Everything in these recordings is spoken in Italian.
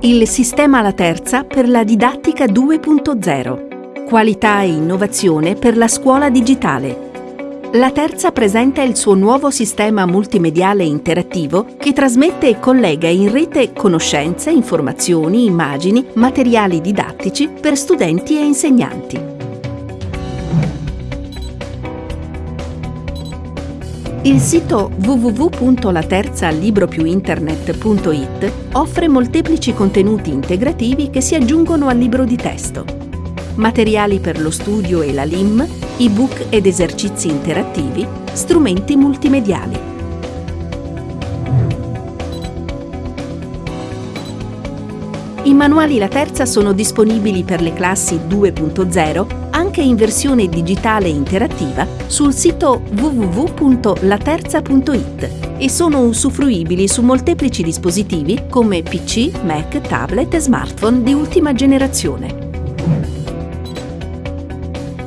Il sistema La Terza per la didattica 2.0. Qualità e innovazione per la scuola digitale. La Terza presenta il suo nuovo sistema multimediale interattivo che trasmette e collega in rete conoscenze, informazioni, immagini, materiali didattici per studenti e insegnanti. Il sito www.laterzalibropiuinternet.it offre molteplici contenuti integrativi che si aggiungono al libro di testo. Materiali per lo studio e la LIM, ebook ed esercizi interattivi, strumenti multimediali. I manuali La Terza sono disponibili per le classi 2.0 anche in versione digitale interattiva sul sito www.laterza.it e sono usufruibili su molteplici dispositivi come PC, Mac, tablet e smartphone di ultima generazione.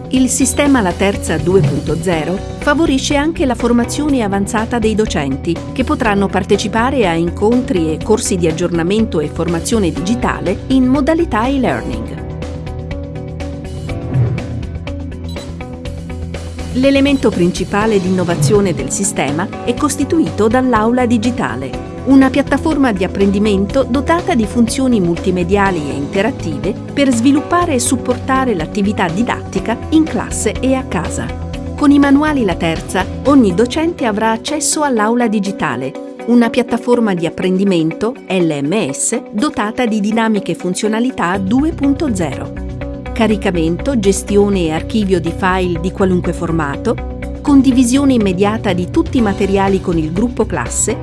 Il sistema La Terza 2.0 favorisce anche la formazione avanzata dei docenti, che potranno partecipare a incontri e corsi di aggiornamento e formazione digitale in modalità e-learning. L'elemento principale di innovazione del sistema è costituito dall'aula digitale, una piattaforma di apprendimento dotata di funzioni multimediali e interattive per sviluppare e supportare l'attività didattica in classe e a casa. Con i manuali La Terza, ogni docente avrà accesso all'aula digitale, una piattaforma di apprendimento, LMS, dotata di dinamiche funzionalità 2.0 caricamento, gestione e archivio di file di qualunque formato, condivisione immediata di tutti i materiali con il gruppo classe,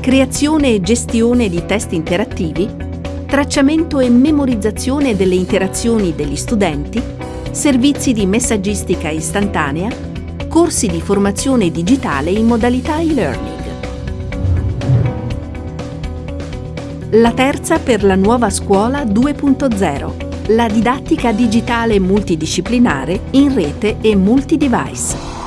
creazione e gestione di test interattivi, tracciamento e memorizzazione delle interazioni degli studenti, servizi di messaggistica istantanea, corsi di formazione digitale in modalità e-learning. La terza per la nuova scuola 2.0 la didattica digitale multidisciplinare in rete e multidevice.